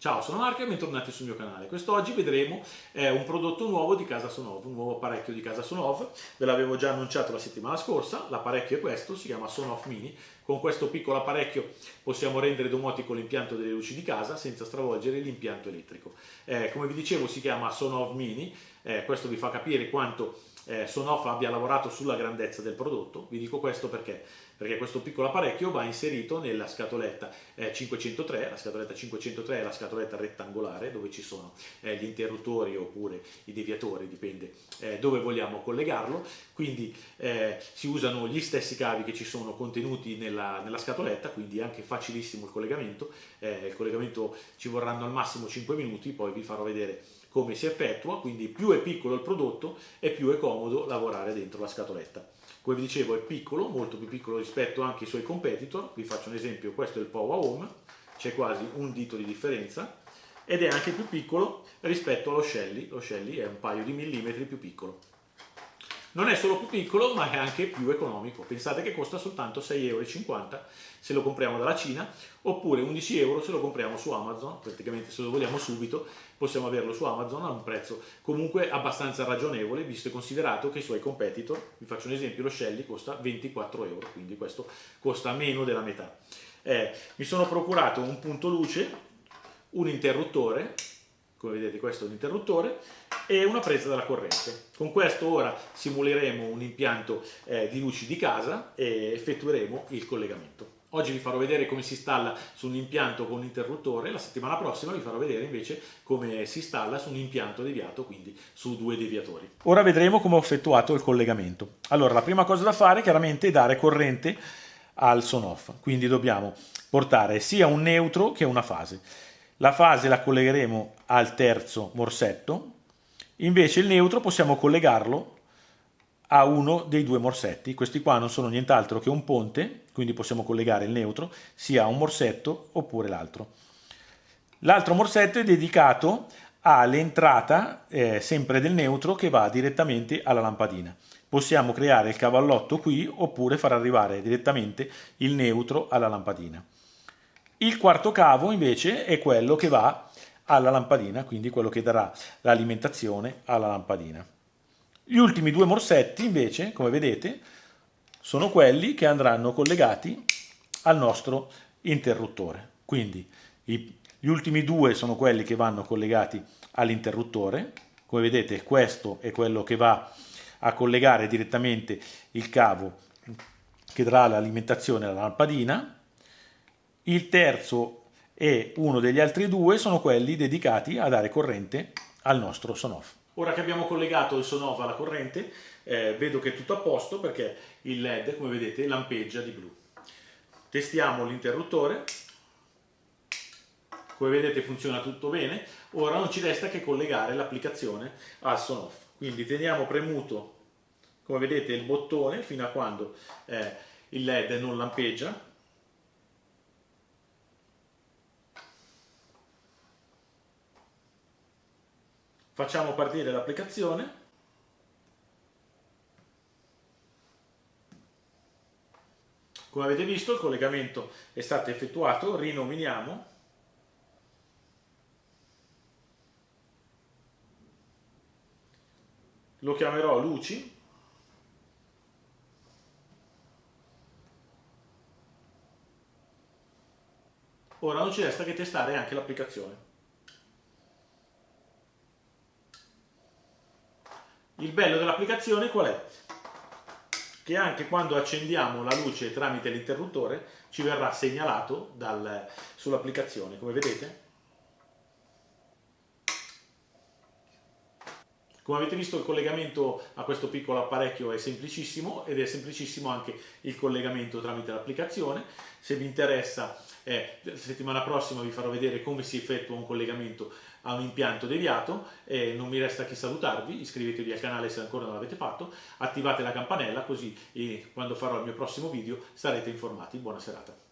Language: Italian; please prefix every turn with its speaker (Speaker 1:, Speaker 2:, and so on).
Speaker 1: Ciao, sono Marco e bentornati sul mio canale. Quest'oggi vedremo eh, un prodotto nuovo di Casa Sonov, un nuovo apparecchio di Casa Sonov. Ve l'avevo già annunciato la settimana scorsa, l'apparecchio è questo, si chiama Sonov Mini. Con questo piccolo apparecchio possiamo rendere domotico l'impianto delle luci di casa senza stravolgere l'impianto elettrico. Eh, come vi dicevo si chiama Sonov Mini, eh, questo vi fa capire quanto eh, Sonoff abbia lavorato sulla grandezza del prodotto. Vi dico questo perché? Perché questo piccolo apparecchio va inserito nella scatoletta eh, 503, la scatoletta 503 è la scatoletta rettangolare dove ci sono eh, gli interruttori oppure i deviatori, dipende eh, dove vogliamo collegarlo, quindi eh, si usano gli stessi cavi che ci sono contenuti nella, nella scatoletta, quindi è anche facilissimo il collegamento, eh, il collegamento ci vorranno al massimo 5 minuti, poi vi farò vedere come si effettua, quindi più è piccolo il prodotto e più è comodo lavorare dentro la scatoletta. Come vi dicevo è piccolo, molto più piccolo rispetto anche ai suoi competitor, vi faccio un esempio, questo è il Power Home, c'è quasi un dito di differenza, ed è anche più piccolo rispetto allo Shelly, lo Shelly è un paio di millimetri più piccolo. Non è solo più piccolo, ma è anche più economico. Pensate che costa soltanto 6,50 euro se lo compriamo dalla Cina, oppure 11 euro se lo compriamo su Amazon, praticamente se lo vogliamo subito possiamo averlo su Amazon a un prezzo comunque abbastanza ragionevole, visto e considerato che i suoi competitor, vi faccio un esempio, lo Shelly costa 24 euro, quindi questo costa meno della metà. Eh, mi sono procurato un punto luce, un interruttore, come vedete questo è un interruttore, e una presa della corrente. Con questo ora simuleremo un impianto eh, di luci di casa e effettueremo il collegamento. Oggi vi farò vedere come si installa su un impianto con un interruttore, la settimana prossima vi farò vedere invece come si installa su un impianto deviato, quindi su due deviatori. Ora vedremo come ho effettuato il collegamento. Allora, la prima cosa da fare chiaramente è dare corrente al son-off, quindi dobbiamo portare sia un neutro che una fase. La fase la collegheremo al terzo morsetto, invece il neutro possiamo collegarlo a uno dei due morsetti. Questi qua non sono nient'altro che un ponte, quindi possiamo collegare il neutro sia a un morsetto oppure l'altro. L'altro morsetto è dedicato all'entrata eh, sempre del neutro che va direttamente alla lampadina. Possiamo creare il cavallotto qui oppure far arrivare direttamente il neutro alla lampadina. Il quarto cavo invece è quello che va alla lampadina, quindi quello che darà l'alimentazione alla lampadina. Gli ultimi due morsetti invece, come vedete, sono quelli che andranno collegati al nostro interruttore. Quindi gli ultimi due sono quelli che vanno collegati all'interruttore. Come vedete questo è quello che va a collegare direttamente il cavo che darà l'alimentazione alla lampadina il terzo e uno degli altri due sono quelli dedicati a dare corrente al nostro sonoff. Ora che abbiamo collegato il sonoff alla corrente, eh, vedo che è tutto a posto perché il LED, come vedete, lampeggia di blu. Testiamo l'interruttore, come vedete funziona tutto bene, ora non ci resta che collegare l'applicazione al sonoff. Quindi teniamo premuto, come vedete, il bottone fino a quando eh, il LED non lampeggia, Facciamo partire l'applicazione. Come avete visto il collegamento è stato effettuato, rinominiamo. Lo chiamerò luci. Ora non ci resta che testare anche l'applicazione. Il bello dell'applicazione qual è? Che anche quando accendiamo la luce tramite l'interruttore ci verrà segnalato sull'applicazione, come vedete. Come avete visto il collegamento a questo piccolo apparecchio è semplicissimo ed è semplicissimo anche il collegamento tramite l'applicazione. Se vi interessa, eh, la settimana prossima vi farò vedere come si effettua un collegamento a un impianto deviato e non mi resta che salutarvi, iscrivetevi al canale se ancora non l'avete fatto, attivate la campanella così quando farò il mio prossimo video sarete informati. Buona serata.